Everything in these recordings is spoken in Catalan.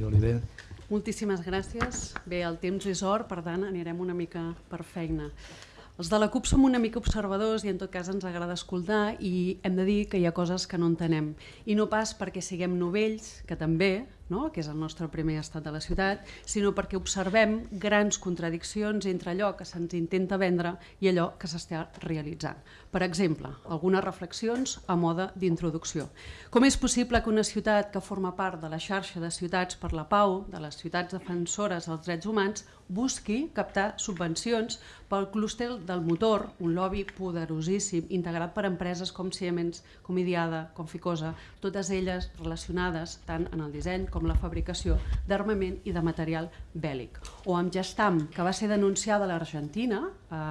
Maria Oliver. Moltíssimes gràcies. Bé, el temps és or, per tant anirem una mica per feina. Els de la CUP som una mica observadors i en tot cas ens agrada escoltar i hem de dir que hi ha coses que no entenem. I no pas perquè siguem novells, que també, no? que és el nostre primer estat de la ciutat, sinó perquè observem grans contradiccions entre allò que se'ns intenta vendre i allò que s'està realitzant. Per exemple, algunes reflexions a moda d'introducció. Com és possible que una ciutat que forma part de la xarxa de ciutats per la pau, de les ciutats defensores dels drets humans, busqui captar subvencions pel clúster del motor, un lobby poderosíssim, integrat per empreses com Siemens, com Idiada, com Ficosa, totes elles relacionades tant en el disseny com la fabricació d'armament i de material bèl·lic. O amb Gestam, que va ser denunciada a l'Argentina eh,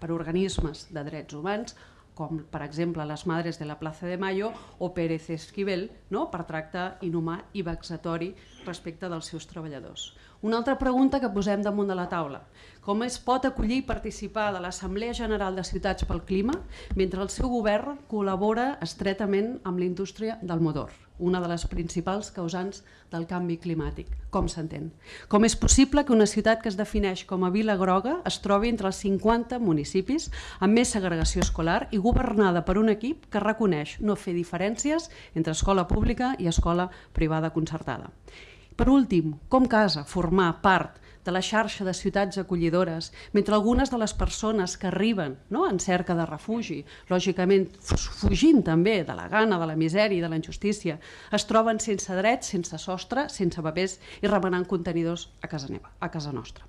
per organismes de drets humans, com per exemple les Madres de la Plaza de Mayo o Pérez Esquivel, no? per tracte inhumà i vexatori respecte dels seus treballadors. Una altra pregunta que posem damunt de la taula. Com es pot acollir i participar de l'Assemblea General de Ciutats pel Clima mentre el seu govern col·labora estretament amb la indústria del motor, una de les principals causants del canvi climàtic? Com s'entén? Com és possible que una ciutat que es defineix com a Vila Groga es trobi entre els 50 municipis amb més segregació escolar i governada per un equip que reconeix no fer diferències entre escola pública i escola privada concertada? Per últim, com casa formar part de la xarxa de ciutats acollidores, mentre algunes de les persones que arriben no, en cerca de refugi, lògicament fugint també de la gana, de la misèria i de la injustícia, es troben sense drets, sense sostre, sense papers i remenant contenidors a casa, neva, a casa nostra.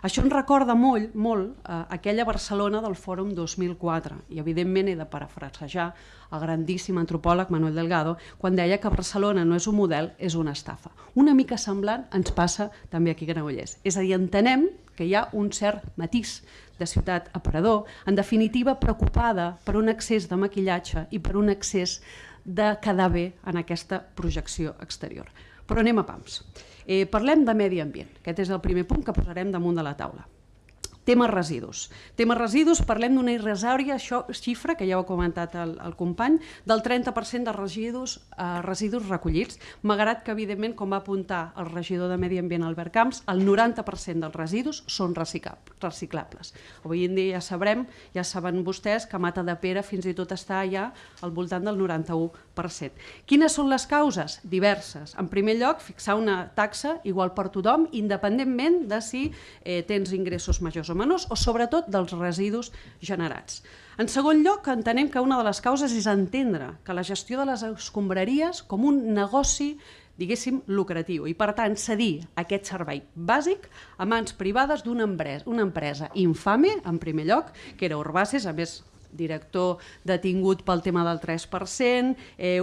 Això ens recorda molt, molt eh, aquella Barcelona del Fòrum 2004 i evidentment he de parafrasejar el grandíssim antropòleg Manuel Delgado quan deia que Barcelona no és un model, és una estafa. Una mica semblant ens passa també aquí a Granollers. És a dir, entenem que hi ha un cert matís de ciutat aparador, en definitiva preocupada per un excés de maquillatge i per un excés de quedar bé en aquesta projecció exterior. Però anem a pams. Eh, parlem de medi ambient. Aquest és el primer punt que posarem damunt de la taula. Tema residus. Tema residus, parlem d'una irrisòria xifra, que ja ho ha comentat el, el company, del 30% de residus, eh, residus recollits, malgrat que, evidentment, com va apuntar el regidor de Medi Ambient Albert Camps, el 90% dels residus són reciclables. Avui en dia ja sabrem, ja saben vostès, que Mata de Pere fins i tot està ja al voltant del 91%. Quines són les causes? Diverses. En primer lloc, fixar una taxa igual per tothom, independentment de si eh, tens ingressos majors o menors o sobretot dels residus generats. En segon lloc, entenem que una de les causes és entendre que la gestió de les escombraries com un negoci diguéssim, lucratiu i, per tant, cedir aquest servei bàsic a mans privades d'una empresa, una empresa infame, en primer lloc, que era Urbaces, a més director detingut pel tema del 3%, eh,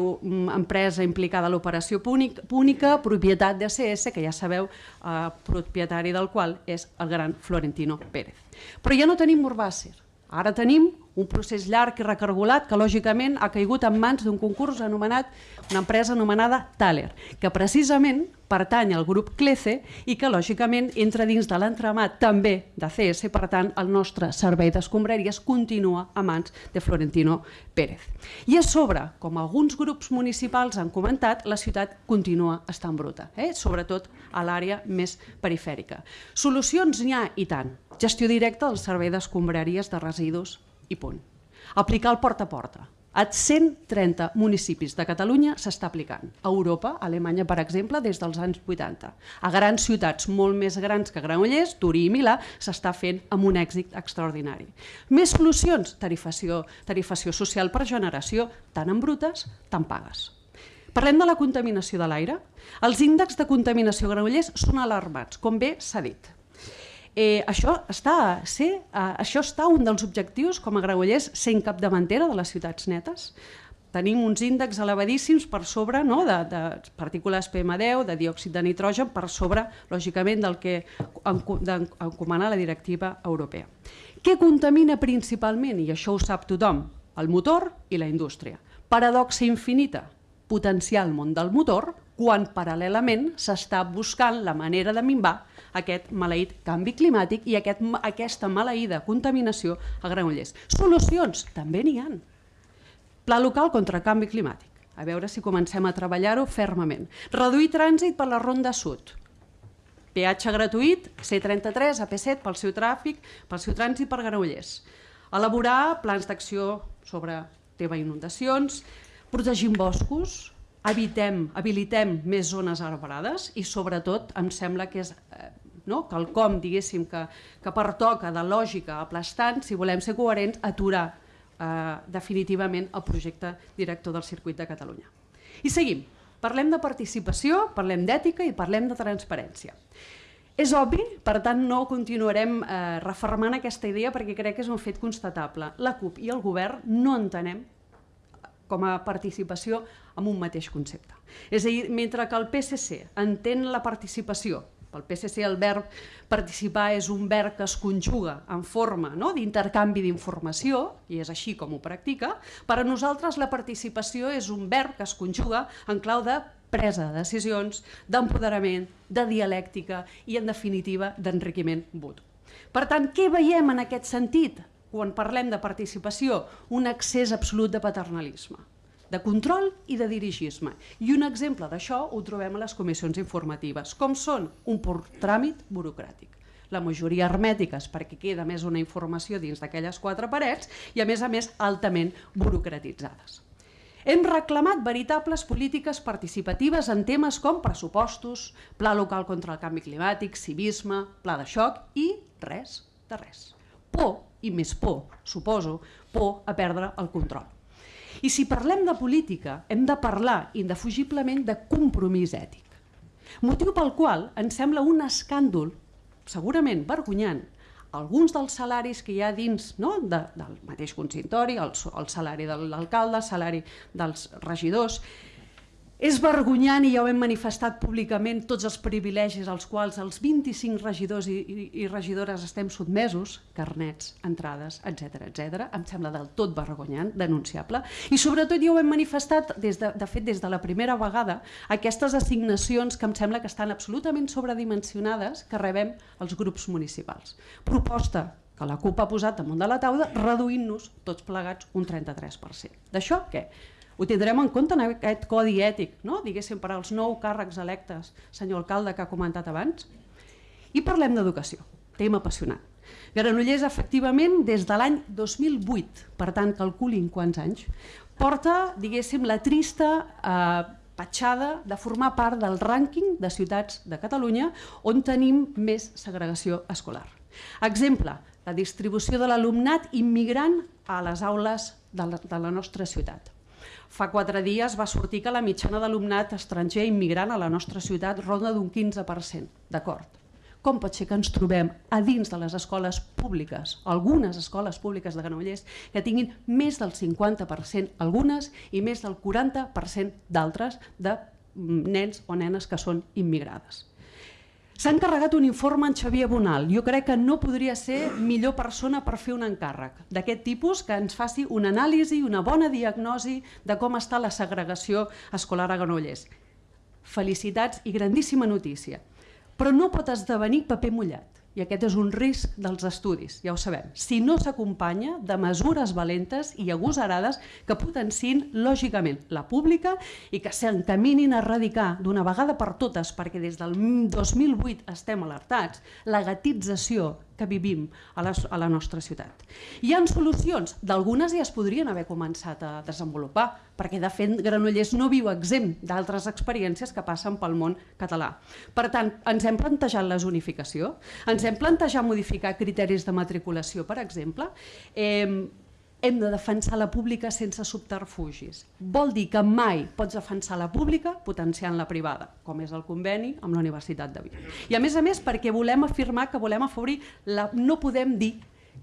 empresa implicada a l'operació púnica, propietat d'ACS, que ja sabeu, eh, propietari del qual és el gran Florentino Pérez. Però ja no tenim Urbàcer, ara tenim un procés llarg i recargolat que lògicament ha caigut en mans d'un concurs anomenat una empresa anomenada Thaler, que precisament pertany al grup Clece i que lògicament entra dins de l'entramat també de CS, per tant el nostre servei d'escombraries continua a mans de Florentino Pérez. I a sobre, com alguns grups municipals han comentat, la ciutat continua estant bruta, eh? sobretot a l'àrea més perifèrica. Solucions n'hi ha i tant. Gestió directa del servei d'escombraries de residus i punt. Aplicar el porta a porta. A 130 municipis de Catalunya s'està aplicant. A Europa, a Alemanya, per exemple, des dels anys 80. A grans ciutats molt més grans que Granollers, Turí i Milà, s'està fent amb un èxit extraordinari. Més solucions? Tarifació, tarifació social per generació, tant en brutes, tant pagues. Parlem de la contaminació de l'aire. Els índexs de contaminació Granollers són alarmats, com bé s'ha dit. Eh, això, està, sí, eh, això està un dels objectius com a Granollers sent capdavantera de les ciutats netes. Tenim uns índexs elevadíssims per sobre no, de, de partícules PM10, de diòxid de nitrogen, per sobre, lògicament, del que encomana la directiva europea. Què contamina principalment? I això ho sap tothom, el motor i la indústria. Paradoxa infinita, potenciar el món del motor quan paral·lelament s'està buscant la manera de minvar aquest maleït canvi climàtic i aquest, aquesta maleïda contaminació a Granollers. Solucions? També n'hi han. Pla local contra el canvi climàtic. a veure si comencem a treballar-ho fermament. Reduir trànsit per la Ronda Sud. Peatge gratuït, C33, AP7, pel seu tràfic, pel seu trànsit per Granollers. Elaborar plans d'acció sobre tema inundacions, protegim boscos, evitem, habilitem més zones arbrades i sobretot em sembla que és eh, no? quelcom diguéssim que, que pertoca de lògica aplastant, si volem ser coherents, aturar eh, definitivament el projecte director del circuit de Catalunya. I seguim. Parlem de participació, parlem d'ètica i parlem de transparència. És obvi, per tant no continuarem eh, refermant aquesta idea perquè crec que és un fet constatable. La CUP i el govern no entenem com a participació amb un mateix concepte. És a dir, mentre que el PSC entén la participació pel PSC el verb participar és un verb que es conjuga en forma no? d'intercanvi d'informació, i és així com ho practica. Per a nosaltres la participació és un verb que es conjuga en clau de presa de decisions, d'empoderament, de dialèctica i, en definitiva, d'enriquiment mutu. Per tant, què veiem en aquest sentit quan parlem de participació? Un accés absolut de paternalisme de control i de dirigisme. I un exemple d'això ho trobem a les comissions informatives, com són un pur tràmit burocràtic la majoria hermètiques perquè queda més una informació dins d'aquelles quatre parets i a més a més altament burocratitzades. Hem reclamat veritables polítiques participatives en temes com pressupostos, pla local contra el canvi climàtic, civisme, pla de xoc i res de res. Por, i més por, suposo, por a perdre el control. I si parlem de política, hem de parlar indefugiblement de compromís ètic. Motiu pel qual ens sembla un escàndol, segurament vergonyant, alguns dels salaris que hi ha dins no, de, del mateix consistori, el, el salari de l'alcalde, el salari dels regidors, és vergonyant i ja ho hem manifestat públicament tots els privilegis als quals els 25 regidors i, i, i regidores estem sotmesos, carnets, entrades, etc etc. em sembla del tot vergonyant, denunciable, i sobretot ja ho hem manifestat, des de, de fet des de la primera vegada, aquestes assignacions que em sembla que estan absolutament sobredimensionades que rebem els grups municipals. Proposta que la CUP ha posat damunt de la taula reduint-nos tots plegats un 33%. D'això què? Ho tindrem en compte en aquest codi ètic, no? diguéssim, per als nou càrrecs electes, senyor alcalde, que ha comentat abans. I parlem d'educació, tema apassionant. Granollers, efectivament, des de l'any 2008, per tant, calculin quants anys, porta, diguéssim, la trista eh, petjada de formar part del rànquing de ciutats de Catalunya on tenim més segregació escolar. Exemple, la distribució de l'alumnat immigrant a les aules de la, de la nostra ciutat. Fa quatre dies va sortir que la mitjana d'alumnat estranger immigrant a la nostra ciutat ronda d'un 15%. D'acord. Com pot ser que ens trobem a dins de les escoles públiques, algunes escoles públiques de Granollers, que tinguin més del 50%, algunes, i més del 40% d'altres de mm, nens o nenes que són immigrades? S'ha encarregat un informe en Xavier Bonal. Jo crec que no podria ser millor persona per fer un encàrrec d'aquest tipus que ens faci una anàlisi, una bona diagnosi de com està la segregació escolar a Granollers. Felicitats i grandíssima notícia. Però no pot esdevenir paper mullat i aquest és un risc dels estudis, ja ho sabem, si no s'acompanya de mesures valentes i agosarades que potenciïn lògicament la pública i que s'encaminin a erradicar d'una vegada per totes, perquè des del 2008 estem alertats, la gatització que vivim a la, a la nostra ciutat. Hi han solucions, d'algunes ja es podrien haver començat a desenvolupar, perquè de fet Granollers no viu exempt d'altres experiències que passen pel món català. Per tant, ens hem plantejat la zonificació, ens hem plantejat modificar criteris de matriculació, per exemple, eh, hem de defensar la pública sense subterfugis. Vol dir que mai pots defensar la pública potenciant la privada, com és el conveni amb la Universitat de Vic. I a més a més perquè volem afirmar que volem afavorir, la, no podem dir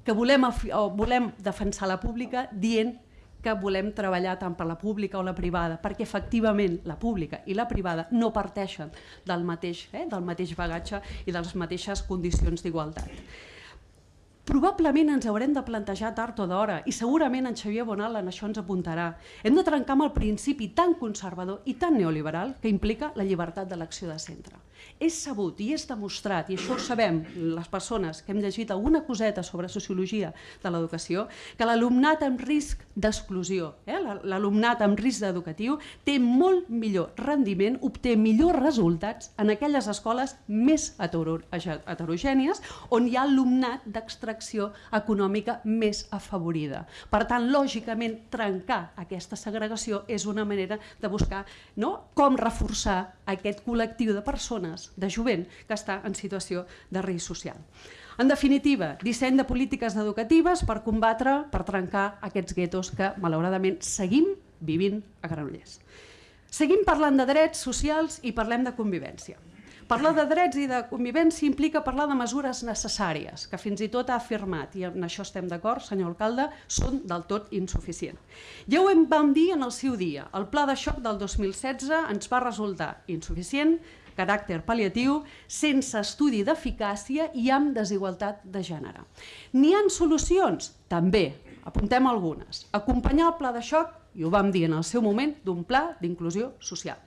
que volem, o volem defensar la pública dient que volem treballar tant per la pública o la privada, perquè efectivament la pública i la privada no parteixen del mateix, eh, del mateix bagatge i de les mateixes condicions d'igualtat probablement ens haurem de plantejar tard o d'hora i segurament en Xavier Bonal en això ens apuntarà. Hem de trencar amb el principi tan conservador i tan neoliberal que implica la llibertat d'elecció de centre. És sabut i és demostrat, i això ho sabem les persones que hem llegit alguna coseta sobre sociologia de l'educació, que l'alumnat amb risc d'exclusió, eh? l'alumnat amb risc educatiu, té molt millor rendiment, obté millors resultats en aquelles escoles més heterogènies on hi ha alumnat d'extracció econòmica més afavorida. Per tant, lògicament, trencar aquesta segregació és una manera de buscar no? com reforçar aquest col·lectiu de persones de jovent que està en situació de risc social. En definitiva, disseny de polítiques educatives per combatre, per trencar aquests guetos que malauradament seguim vivint a Granollers. Seguim parlant de drets socials i parlem de convivència. Parlar de drets i de convivència implica parlar de mesures necessàries, que fins i tot ha afirmat, i en això estem d'acord, senyor alcalde, són del tot insuficients. Ja ho vam dir en el seu dia, el pla de xoc del 2016 ens va resultar insuficient, caràcter pal·liatiu, sense estudi d'eficàcia i amb desigualtat de gènere. N'hi han solucions? També. Apuntem algunes. Acompanyar el pla de xoc, i ho vam dir en el seu moment, d'un pla d'inclusió social,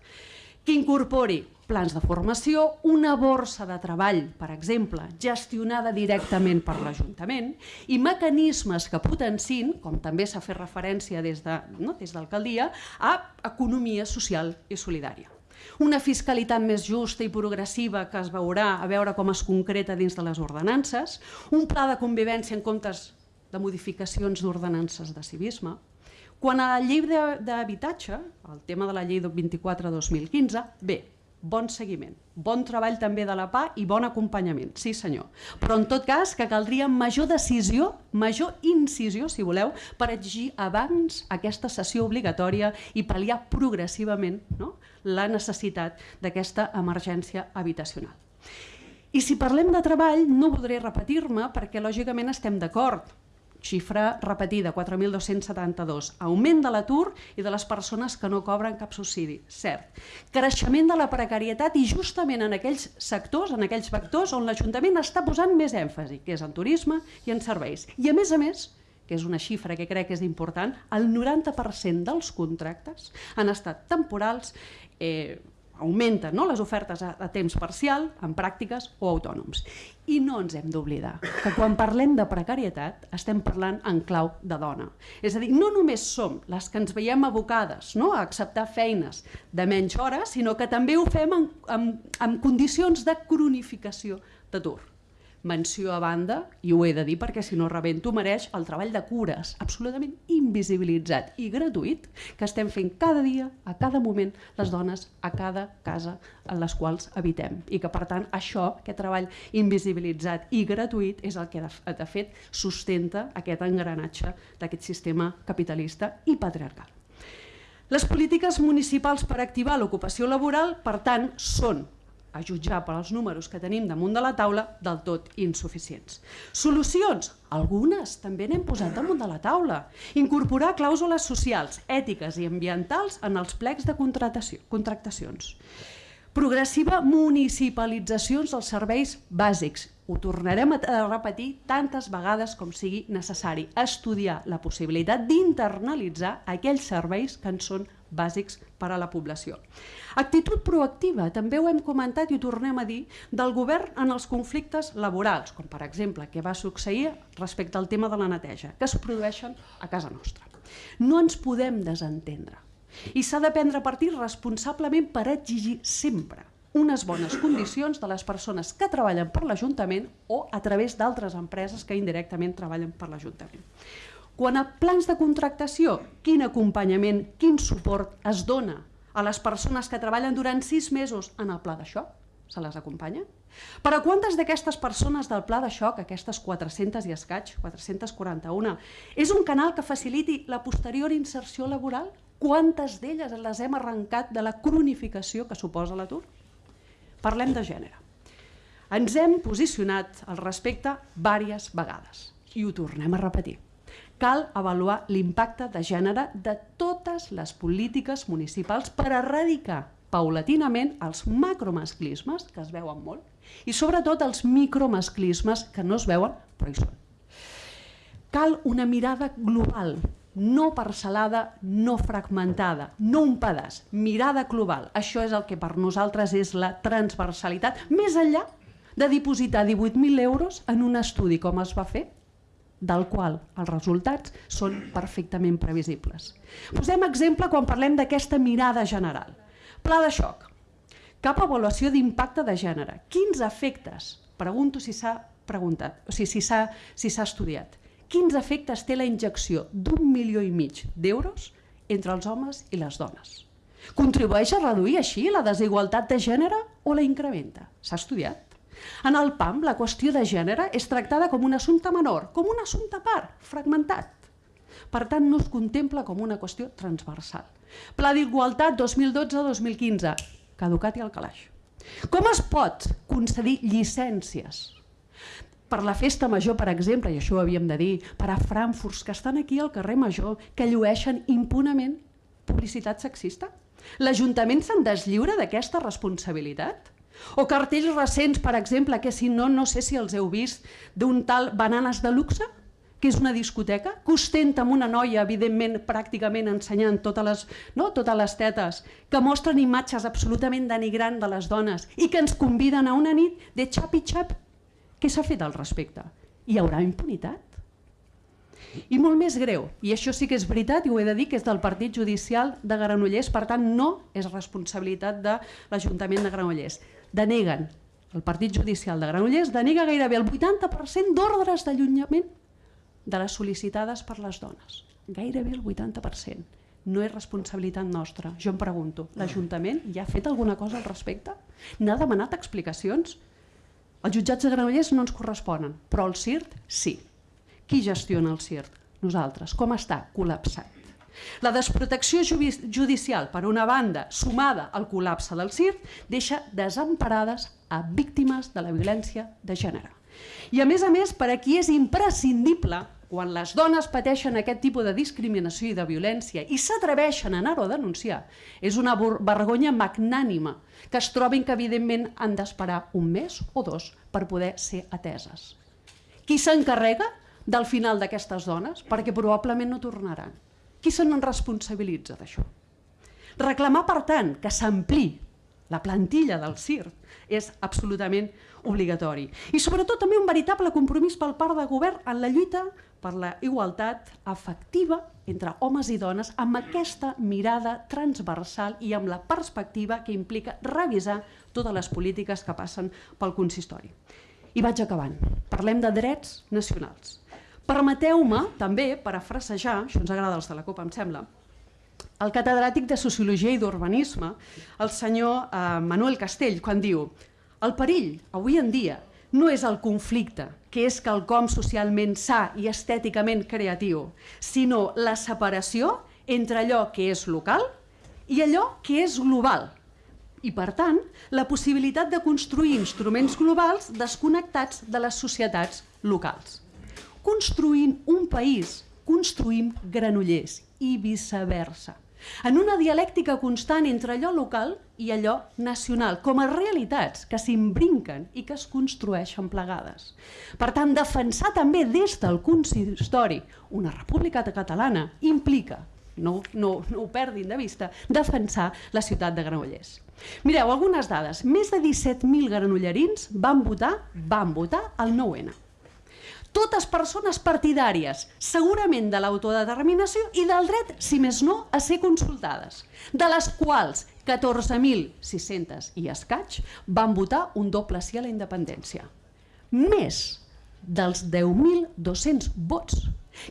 que incorpori plans de formació, una borsa de treball, per exemple, gestionada directament per l'Ajuntament, i mecanismes que potencin, com també s'ha fet referència des d'alcaldia, de, no, a economia social i solidària una fiscalitat més justa i progressiva que es veurà a veure com es concreta dins de les ordenances, un pla de convivència en comptes de modificacions d'ordenances de civisme. Quan a la llei d'habitatge, el tema de la llei 24-2015, bé, bon seguiment, bon treball també de la PA i bon acompanyament, sí senyor. Però en tot cas que caldria major decisió, major incisió, si voleu, per exigir abans aquesta sessió obligatòria i pal·liar progressivament no? la necessitat d'aquesta emergència habitacional. I si parlem de treball, no voldré repetir-me perquè lògicament estem d'acord xifra repetida, 4.272, augment de l'atur i de les persones que no cobren cap subsidi, cert. Creixement de la precarietat i justament en aquells sectors, en aquells vectors on l'Ajuntament està posant més èmfasi, que és en turisme i en serveis. I a més a més, que és una xifra que crec que és important, el 90% dels contractes han estat temporals, eh, augmenten no? les ofertes a, a temps parcial, en pràctiques o autònoms. I no ens hem d'oblidar que quan parlem de precarietat estem parlant en clau de dona. És a dir, no només som les que ens veiem abocades no? a acceptar feines de menys hores, sinó que també ho fem en, en, en condicions de cronificació d'atur menció a banda, i ho he de dir perquè si no rebento, mereix el treball de cures absolutament invisibilitzat i gratuït que estem fent cada dia, a cada moment, les dones a cada casa en les quals habitem. I que per tant això, aquest treball invisibilitzat i gratuït és el que de fet sustenta aquest engranatge d'aquest sistema capitalista i patriarcal. Les polítiques municipals per activar l'ocupació laboral, per tant, són a jutjar per als números que tenim damunt de la taula, del tot insuficients. Solucions? Algunes també n'hem posat damunt de la taula. Incorporar clàusules socials, ètiques i ambientals en els plecs de contractacions. Progressiva municipalitzacions dels serveis bàsics. Ho tornarem a repetir tantes vegades com sigui necessari. Estudiar la possibilitat d'internalitzar aquells serveis que en són bàsics per a la població. Actitud proactiva, també ho hem comentat i ho tornem a dir, del govern en els conflictes laborals, com per exemple què va succeir respecte al tema de la neteja, que es produeixen a casa nostra. No ens podem desentendre i s'ha de prendre partit responsablement per exigir sempre unes bones condicions de les persones que treballen per l'Ajuntament o a través d'altres empreses que indirectament treballen per l'Ajuntament. Quan a plans de contractació, quin acompanyament, quin suport es dona a les persones que treballen durant sis mesos en el pla de xoc? Se les acompanya? Per a quantes d'aquestes persones del pla de xoc, aquestes 400 i escaig, 441, és un canal que faciliti la posterior inserció laboral? Quantes d'elles les hem arrencat de la cronificació que suposa l'atur? Parlem de gènere. Ens hem posicionat al respecte diverses vegades i ho tornem a repetir cal avaluar l'impacte de gènere de totes les polítiques municipals per erradicar paulatinament els macromasclismes, que es veuen molt, i sobretot els micromasclismes, que no es veuen, però hi són. Cal una mirada global, no parcel·lada, no fragmentada, no un pedaç, mirada global. Això és el que per nosaltres és la transversalitat, més enllà de dipositar 18.000 euros en un estudi com es va fer, del qual els resultats són perfectament previsibles. Posem exemple quan parlem d'aquesta mirada general. Pla de xoc. Cap avaluació d'impacte de gènere. Quins efectes? Pregunto si s'ha preguntat, o sigui, si s'ha si estudiat quins efectes té la injecció d'un milió i mig d'euros entre els homes i les dones. Contribueix a reduir així la desigualtat de gènere o la incrementa? S'ha estudiat. En el PAM, la qüestió de gènere és tractada com un assumpte menor, com un assumpte part, fragmentat. Per tant, no es contempla com una qüestió transversal. Pla d'Igualtat 2012-2015, caducat i al calaix. Com es pot concedir llicències per la festa major, per exemple, i això ho havíem de dir, per a Frankfurt, que estan aquí al carrer Major, que llueixen impunament publicitat sexista? L'Ajuntament se'n deslliura d'aquesta responsabilitat? O cartells recents, per exemple, que si no, no sé si els heu vist, d'un tal Bananes de Luxe, que és una discoteca, que ostenta amb una noia, evidentment, pràcticament ensenyant totes les, no, totes les tetes, que mostren imatges absolutament denigrant de les dones i que ens conviden a una nit de xapi-xap què s'ha fet al respecte? Hi haurà impunitat? I molt més greu, i això sí que és veritat i ho he de dir, que és del Partit Judicial de Granollers, per tant no és responsabilitat de l'Ajuntament de Granollers. Deneguen, el Partit Judicial de Granollers denega gairebé el 80% d'ordres d'allunyament de les sol·licitades per les dones. Gairebé el 80%. No és responsabilitat nostra. Jo em pregunto, l'Ajuntament ja ha fet alguna cosa al respecte? N'ha demanat explicacions? Els jutjats de Granollers no ens corresponen, però el CIRT sí. Qui gestiona el CIRT? Nosaltres. Com està? Col·lapsat. La desprotecció judicial, per una banda, sumada al col·lapse del CIRT, deixa desemparades a víctimes de la violència de gènere. I a més a més, per aquí és imprescindible quan les dones pateixen aquest tipus de discriminació i de violència i s'atreveixen a anar-ho a denunciar, és una vergonya magnànima que es trobin que evidentment han d'esperar un mes o dos per poder ser ateses. Qui s'encarrega del final d'aquestes dones? Perquè probablement no tornaran. Qui se n'en responsabilitza d'això? Reclamar, per tant, que s'ampli la plantilla del CIRT és absolutament obligatori. I sobretot també un veritable compromís pel part del govern en la lluita per la igualtat efectiva entre homes i dones amb aquesta mirada transversal i amb la perspectiva que implica revisar totes les polítiques que passen pel consistori. I vaig acabant. Parlem de drets nacionals. Permeteu-me també parafrasejar, això ens agrada els de la Copa em sembla, el catedràtic de Sociologia i d'Urbanisme, el senyor eh, Manuel Castell, quan diu el perill, avui en dia, no és el conflicte, que és quelcom socialment sa i estèticament creatiu, sinó la separació entre allò que és local i allò que és global. I, per tant, la possibilitat de construir instruments globals desconnectats de les societats locals. Construint un país, construïm granollers i viceversa en una dialèctica constant entre allò local i allò nacional, com a realitats que s'imbrinquen i que es construeixen plegades. Per tant, defensar també des del consistori una república catalana implica no, no, no ho perdin de vista, defensar la ciutat de Granollers. Mireu, algunes dades. Més de 17.000 granollerins van votar, van votar el 9-N totes persones partidàries, segurament de l'autodeterminació i del dret, si més no, a ser consultades, de les quals 14.600 i escaig van votar un doble sí a la independència. Més dels 10.200 vots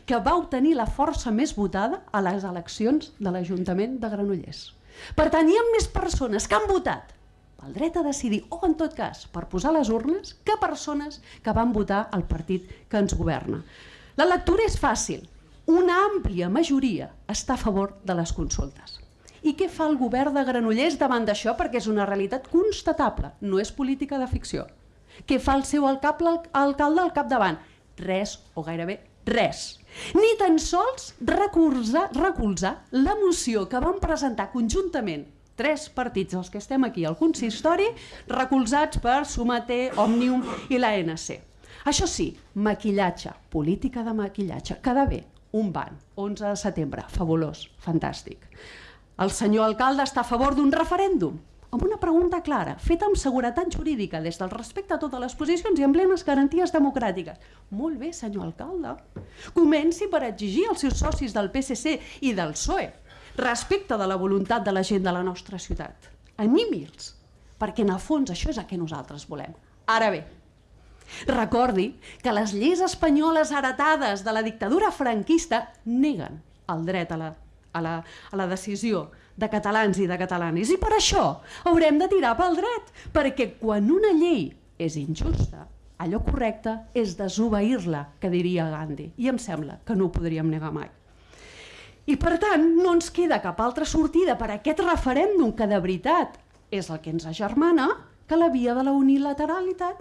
que va obtenir la força més votada a les eleccions de l'Ajuntament de Granollers. Per tant, hi ha més persones que han votat pel dret a decidir, o en tot cas per posar les urnes, que persones que van votar el partit que ens governa. La lectura és fàcil. Una àmplia majoria està a favor de les consultes. I què fa el govern de Granollers davant d'això? Perquè és una realitat constatable, no és política de ficció. Què fa el seu alcalde, alcalde al capdavant? Res, o gairebé res. Ni tan sols recolzar, recolzar la moció que van presentar conjuntament tres partits els que estem aquí al consistori, recolzats per Sumater, Òmnium i l'ANC. Això sí, maquillatge, política de maquillatge, queda bé, un ban, 11 de setembre, fabulós, fantàstic. El senyor alcalde està a favor d'un referèndum? Amb una pregunta clara, feta amb seguretat jurídica, des del respecte a totes les posicions i amb plenes garanties democràtiques. Molt bé, senyor alcalde. Comenci per exigir als seus socis del PSC i del PSOE respecte de la voluntat de la gent de la nostra ciutat. Animi'ls, perquè en el fons això és el que nosaltres volem. Ara bé, recordi que les lleis espanyoles heretades de la dictadura franquista neguen el dret a la, a la, a la decisió de catalans i de catalanes. I per això haurem de tirar pel dret, perquè quan una llei és injusta, allò correcte és desobeir-la, que diria Gandhi, i em sembla que no ho podríem negar mai. I per tant, no ens queda cap altra sortida per aquest referèndum que de veritat és el que ens agermana que la via de la unilateralitat.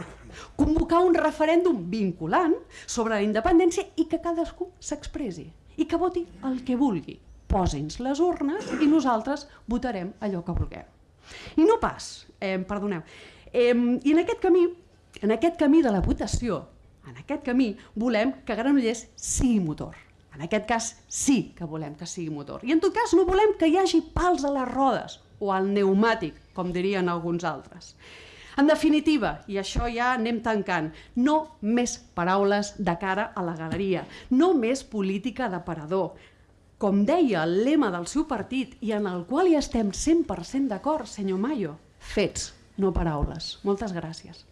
Convocar un referèndum vinculant sobre la independència i que cadascú s'expressi i que voti el que vulgui. Posi'ns les urnes i nosaltres votarem allò que vulguem. I no pas, eh, perdoneu, eh, i en aquest camí, en aquest camí de la votació, en aquest camí volem que Granollers sigui motor en aquest cas sí que volem que sigui motor. I en tot cas no volem que hi hagi pals a les rodes o al pneumàtic, com dirien alguns altres. En definitiva, i això ja anem tancant, no més paraules de cara a la galeria, no més política de parador. Com deia el lema del seu partit i en el qual hi estem 100% d'acord, senyor Mayo, fets, no paraules. Moltes gràcies.